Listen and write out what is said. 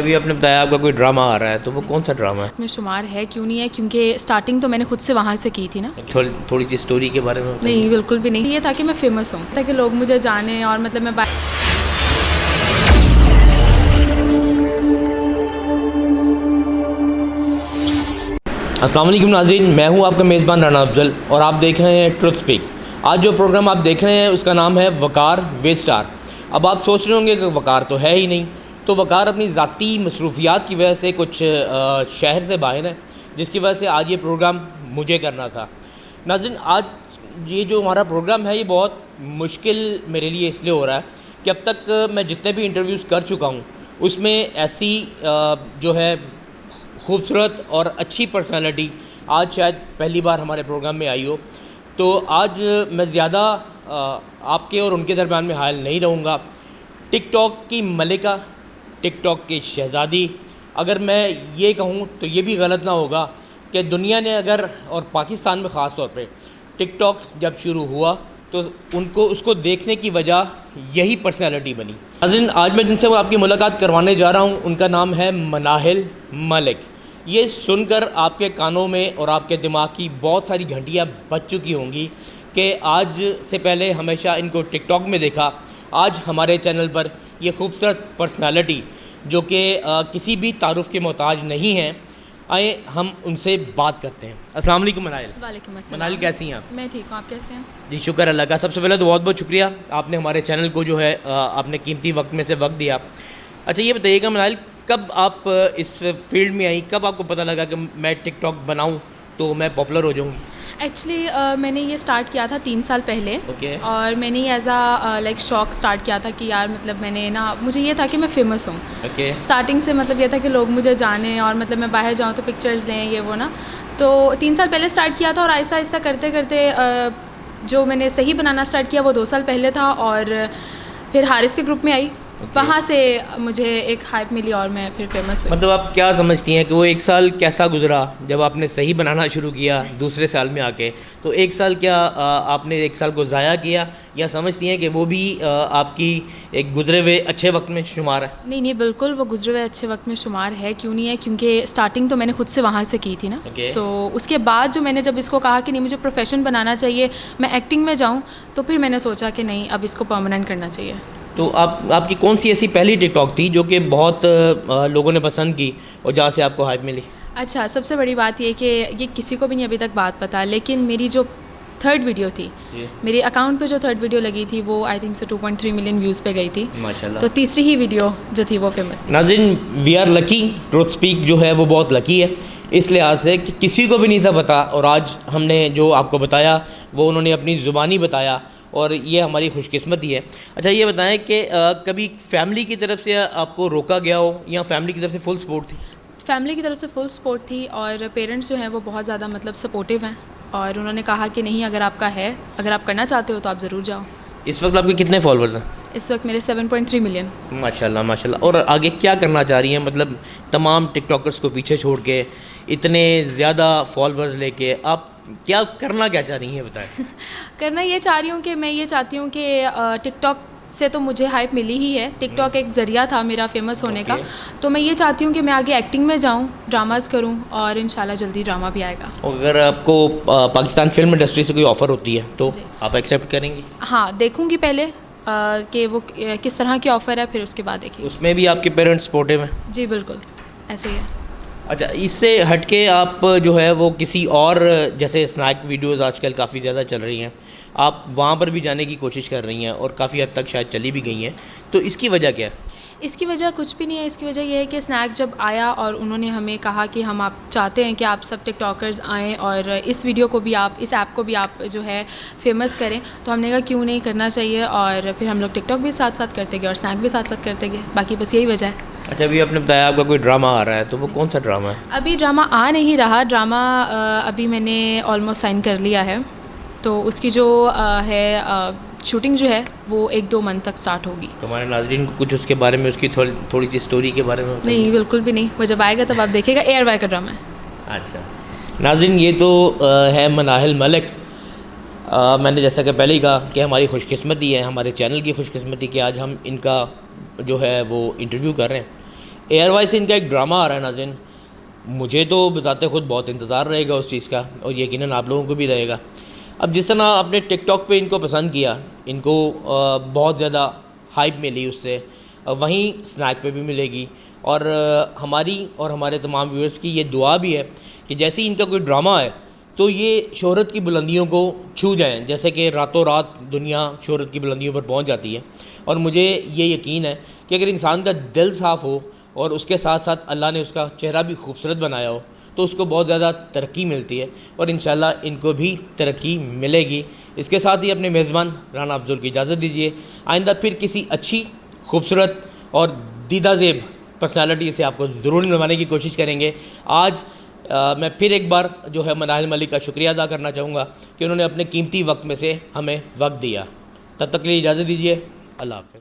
ابھی آپ نے بتایا آپ کا کوئی ڈرامہ آ رہا ہے تو وہ کون سا ڈرامہ ہے؟ میں شمار ہے کیوں نہیں ہے؟ کیونکہ سٹارٹنگ تو میں نے خود سے وہاں سے کی تھی نا۔ تھوڑی سی اسٹوری کے بارے میں۔ نہیں بالکل بھی نہیں۔ یہ تھا کہ میں فیمس ہوں تاکہ لوگ مجھے جانیں اور مطلب میں با- السلام علیکم ناظرین میں ہوں آپ کا میزبان رانا افضل اور آپ دیکھ رہے ہیں ٹروتھ سپیک آج جو پروگرام آپ دیکھ رہے ہیں اس کا نام ہے وقار وے اسٹار اب آپ سوچ رہے ہوں گے کہ وقار تو ہے ہی نہیں۔ تو وقار اپنی ذاتی مصروفیات کی وجہ سے کچھ شہر سے باہر ہے جس کی وجہ سے آج یہ پروگرام مجھے کرنا تھا۔ ناظرین، آج یہ جو ہمارا پروگرام ہے، یہ بہت مشکل میرے لیے اس لیے ہو رہا ہے کہ اب تک میں جتنے بھی انٹرویوز کر چکا ہوں، اس میں ایسی جو ہے خوبصورت اور اچھی پرسنالٹی آج شاید پہلی بار ہمارے پروگرام میں آئی ہو۔ تو آج میں زیادہ آپ کے اور ان کے درمیان میں حائل نہیں رہوں گا۔ ٹک ٹاک کی ملکہ ٹک ٹاک کی شہزادی۔ اگر میں یہ کہوں تو یہ بھی غلط نہ ہوگا کہ دنیا نے اگر اور پاکستان میں خاص طور پہ ٹک ٹاک جب شروع ہوا تو ان کو، اس کو دیکھنے کی وجہ یہی پرسنالٹی بنی۔ ناظرین، آج میں جن سے وہ آپ کی ملاقات کروانے جا رہا ہوں، ان کا نام ہے مناہل ملک۔ یہ سن کر آپ کے کانوں میں اور آپ کے دماغ کی بہت ساری گھنٹیاں بچ چکی ہوں گی کہ آج سے پہلے ہمیشہ ان کو ٹک ٹاک میں دیکھا۔ آج ہمارے چینل پر یہ خوبصورت پرسنالٹی جو کہ کسی بھی تعارف کے محتاج نہیں ہیں آئیں ہم ان سے بات کرتے ہیں۔ السلام علیکم منائل۔ وعلیکم السلام۔ منائل کیسی ہیں آپ؟ میں ٹھیک ہوں آپ کیسے ہیں؟ جی شکر اللہ کا۔ سب سے پہلے تو بہت بہت شکریہ۔ آپ نے ہمارے چینل کو جو ہے آپ نے قیمتی وقت میں سے وقت دیا۔ اچھا یہ بتائیے گا منائل کب آپ اس فیلڈ میں آئی کب آپ کو پتہ لگا کہ میں ٹک ٹاک بناؤں؟ تو میں پاپولر ہو جاؤں گی۔ ایکچولی میں نے یہ سٹارٹ کیا تھا تین سال پہلے۔ اور میں نے ایز اے لائک شوق سٹارٹ کیا تھا کہ یار مطلب میں نے نا مجھے یہ تھا کہ میں فیمس ہوں۔ اسٹارٹنگ سے مطلب یہ تھا کہ لوگ مجھے جانیں اور مطلب میں باہر جاؤں تو پکچرز لیں یہ وہ نا۔ تو تین سال پہلے اسٹارٹ کیا تھا اور آہستہ آہستہ کرتے کرتے آ، جو میں نے صحیح بنانا اسٹارٹ کیا وہ دو سال پہلے تھا۔ اور پھر حارث کے گروپ میں آئی. وہاں سے مجھے ایک ہائپ ملی اور میں پھر فیمس ہوئی۔ مطلب آپ کیا سمجھتی ہیں کہ وہ ایک سال کیسا گزرا جب آپ نے صحیح بنانا شروع کیا دوسرے سال میں آ کے تو ایک سال کیا آپ نے ایک سال کو ضائع کیا یا سمجھتی ہیں کہ وہ بھی آپ کی ایک گزرے ہوئے اچھے وقت میں شمار ہے؟ نہیں نہیں بالکل وہ گزرے ہوئے اچھے وقت میں شمار ہے۔ کیوں نہیں ہے؟ کیونکہ اسٹارٹنگ تو میں نے خود سے وہاں سے کی تھی نا. تو اس کے بعد جو میں نے جب اس کو کہا کہ نہیں مجھے پروفیشن بنانا چاہیے میں ایکٹنگ میں جاؤں تو پھر میں نے سوچا کہ نہیں اب اس کو پرماننٹ کرنا چاہیے۔ تو آپ آپ کی کون سی ایسی پہلی ٹک ٹاک تھی جو کہ بہت لوگوں نے پسند کی اور جہاں سے آپ کو ہائپ ملی؟ اچھا سب سے بڑی بات یہ کہ یہ کسی کو بھی نہیں ابھی تک بات پتا لیکن میری جو تھرڈ ویڈیو تھی میری اکاؤنٹ پہ جو تھرڈ ویڈیو لگی تھی وہ آئی تھنک سے two point three million views پہ گئی تھی۔ تو تیسری ہی ویڈیو جو تھی وہ فیمس تھی۔ ناظرین we are lucky truth speak جو ہے وہ بہت لکی ہے۔ اس لحاظ سے کہ کسی کو بھی نہیں تھا پتا اور آج ہم نے جو آپ کو بتایا وہ انہوں نے اپنی زبانی بتایا۔ اور یہ ہماری خوش قسمتی ہے۔ اچھا یہ بتائیں کہ کبھی فیملی کی طرف سے آپ کو روکا گیا ہو یا فیملی کی طرف سے فل سپورٹ تھی؟ فیملی کی طرف سے فل سپورٹ تھی اور پیرنٹس جو ہیں وہ بہت زیادہ مطلب سپورٹیو ہیں اور انہوں نے کہا کہ نہیں اگر آپ کا ہے اگر آپ کرنا چاہتے ہو تو آپ ضرور جاؤ۔ اس وقت آپ کے کتنے فالوورز ہیں؟ اس وقت میرے سیون پوائنٹ تھری ملین ماشاء اللہ ماشاء اللہ اور آگے کیا کرنا چاہ رہی ہیں؟ مطلب تمام ٹک ٹاکرس کو پیچھے چھوڑ کے اتنے زیادہ فالوورز لے کے آپ کیا کرنا کیا چاہ رہی ہیں بتائیں؟ کرنا یہ چاہ رہی ہوں کہ میں یہ چاہتی ہوں کہ ٹک ٹاک سے تو مجھے ہائپ ملی ہی ہے۔ ٹک ٹاک ایک ذریعہ تھا میرا فیمس ہونے کا. تو میں یہ چاہتی ہوں کہ میں آگے ایکٹنگ میں جاؤں ڈراماز کروں اور انشاءاللہ جلدی ڈرامہ بھی آئے گا۔ اگر آپ کو پاکستان فلم انڈسٹری سے کوئی آفر ہوتی ہے تو جی۔ آپ ایکسیپٹ کریں گی؟ ہاں دیکھوں گی پہلے کہ وہ کس طرح کی آفر ہے پھر اس کے بعد دیکھیں اس میں بھی آپ کے پیرنٹس سپورٹیو ہیں؟ جی بالکل ایسے ہی ہے۔ اچھا اس سے ہٹ کے آپ جو ہے وہ کسی اور، جیسے اسنیک ویڈیوز آج کل کافی زیادہ چل رہی ہیں، آپ وہاں پر بھی جانے کی کوشش کر رہی ہیں اور کافی حد تک شاید چلی بھی گئی ہیں۔ تو اس کی وجہ کیا ہے؟ اس کی وجہ کچھ بھی نہیں ہے۔ اس کی وجہ یہ ہے کہ اسنیک جب آیا اور انہوں نے ہمیں کہا کہ ہم آپ چاہتے ہیں کہ آپ سب ٹک ٹاکرز آئیں اور اس ویڈیو کو بھی آپ، اس ایپ کو بھی آپ جو ہے فیمس کریں، تو ہم نے کہا کیوں نہیں کرنا چاہیے اور پھر ہم لوگ ٹک ٹاک بھی ساتھ ساتھ کرتے گئے اور اسنیک بھی ساتھ ساتھ کرتے گئے۔ باقی بس یہی وجہ ہے۔ اچھا ابھی آپ نے بتایا آپ کا کوئی ڈرامہ آ رہا ہے تو وہ کون سا ڈرامہ ہے؟ ابھی ڈرامہ آ نہیں رہا ڈرامہ ابھی میں نے آلموسٹ سائن کر لیا ہے۔ تو اس کی جو ہے شوٹنگ جو ہے وہ ایک دو منتھ تک اسٹارٹ ہوگی۔ ہمارے ناظرین کو کچھ اس کے بارے میں اس کی تھوڑی سی اسٹوری کے بارے میں نہیں بالکل بھی نہیں وہ جب آئے گا تب آپ دیکھے گا ایئر وائی کا ڈرامہ ہے۔ اچھا۔ ناظرین یہ تو ہے مناہل ملک۔ میں نے جیسا کہ پہلے ہی کہا کہ ہماری خوش قسمتی ہے ہمارے چینل کی خوش قسمتی کہ آج ہم ان کا جو ہے وہ انٹرویو کر رہے ہیں۔ ایئر وائی سے ان کا ایک ڈرامہ آ رہا ہے ناظرین۔ مجھے تو بذات خود بہت انتظار رہے گا اس چیز کا اور یقیناً آپ لوگوں کو بھی رہے گا۔ اب جس طرح آپ نے ٹک ٹاک پہ ان کو پسند کیا، ان کو بہت زیادہ ہائپ ملی اس سے۔ وہیں سنیک پہ بھی ملے گی۔ اور ہماری اور ہمارے تمام ویورز کی یہ دعا بھی ہے کہ جیسے ہی ان کا کوئی ڈرامہ ہے تو یہ شہرت کی بلندیوں کو چھو جائیں۔ جیسے کہ راتوں رات دنیا شہرت کی بلندیوں پر پہنچ جاتی ہے۔ اور مجھے یہ یقین ہے کہ اگر انسان کا دل صاف ہو اور اس کے ساتھ ساتھ اللہ نے اس کا چہرہ بھی خوبصورت بنایا ہو، تو اس کو بہت زیادہ ترقی ملتی ہے اور انشاءاللہ ان کو بھی ترقی ملے گی۔ اس کے ساتھ ہی اپنے میزبان رانا افضل کی اجازت دیجیے آئندہ پھر کسی اچھی، خوبصورت اور دیدہ زیب پرسنالٹی سے آپ کو ضرور نروانے کی کوشش کریں گے۔ آج میں پھر ایک بار جو ہے مناہل ملک کا شکریہ ادا کرنا چاہوں گا کہ انہوں نے اپنے قیمتی وقت میں سے ہمیں وقت دیا۔ تب تک کے لیے اجازت دیجیے اللہ حافظ۔